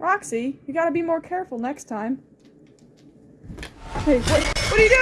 Roxy, you gotta be more careful next time. Hey, what.